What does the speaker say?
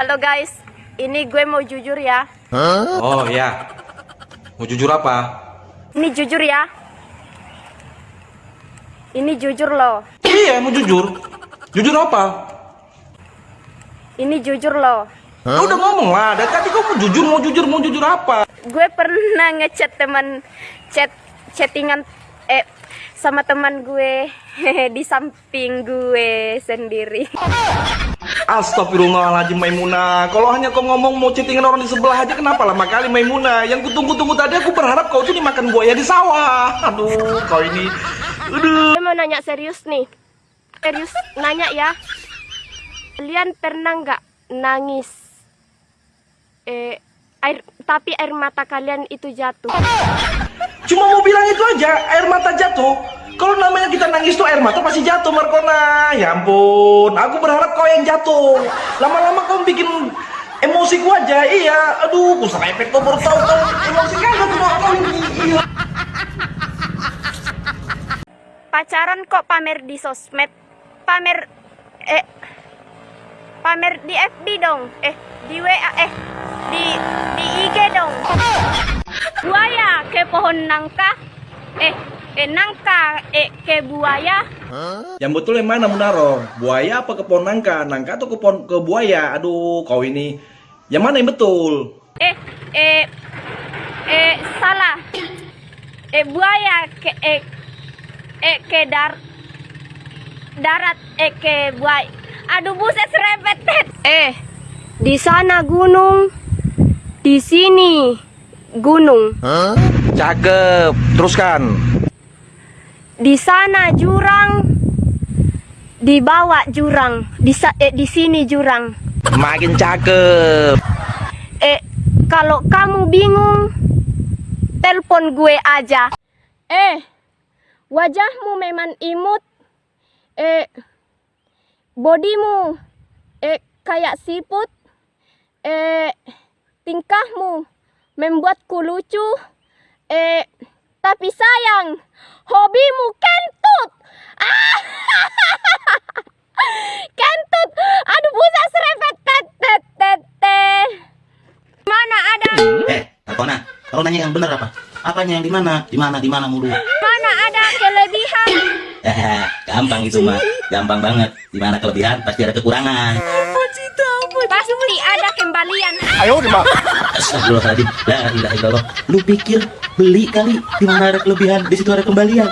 Halo guys, ini gue mau jujur ya. Oh ya. Mau jujur apa? Ini jujur ya. Ini jujur loh. Iya, mau jujur. Jujur apa? Ini jujur loh. Ya udah ngomong lah. Dari tadi kau mau jujur, mau jujur, mau jujur apa? Gue pernah ngechat teman chat chattingan eh sama teman gue di samping gue sendiri. Astagfirullahaladzim Maimuna Kalau hanya kau ngomong mau chattingan orang di sebelah aja Kenapa lama kali Maimuna Yang kutunggu-tunggu tadi aku berharap kau tuh dimakan buaya di sawah Aduh kau ini Aduh Gue mau nanya serius nih. Serius nanya ya. Kalian pernah nggak nangis? Eh air tapi air mata kalian itu jatuh. Cuma mau bilang itu aja Air mata jatuh Kalau namanya kita nangis tuh air mata pasti jatuh Markona Ya ampun Aku berharap kau yang jatuh Lama-lama kau bikin emosi ku aja Iya Aduh Kusang efek tuh baru tahu kau Emosi kagak tuh kau Iya Pacaran kok pamer di sosmed? Pamer eh pamer di FB dong. Eh di WA eh di di IG dong. Buaya ke pohon nangka. Eh eh nangka eh ke buaya. Yang betul yang mana Munaro? Buaya apa ke pohon nangka? Nangka atau ke pohon ke buaya? Aduh kau ini Yang mana yang betul? Eh eh eh salah. Eh buaya ke eh eh ke dar darat eh ke buaya. Aduh buset serempet. Eh di sana gunung. Di sini gunung. Cakep Teruskan Di sana jurang. Di bawah jurang. Di sa eh, di sini jurang. Makin cakep Eh, kalau kamu bingung, telepon gue aja. Eh, wajahmu memang imut. Eh, bodimu eh kayak siput. Eh, tingkahmu membuatku lucu. Eh, tapi sayang, hobimu kentut. Ah, kentut. Aduh, busa serempet. Tet, tet, tet, tet. Mana ada? Eh, Takona, kalau nanya yang benar apa? Apanya yang di mana? Di mana? Di mana mulu? Mana ada kelebihan? Eh, gampang itu mah. Gampang banget. Di mana kelebihan pasti ada kekurangan. Pasti ada kembalian. Astagfirullahaladzim. La ilaha illallah. Lu pikir beli kali di mana ada kelebihan, di situ ada kembalian.